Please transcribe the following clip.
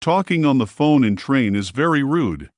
Talking on the phone in train is very rude.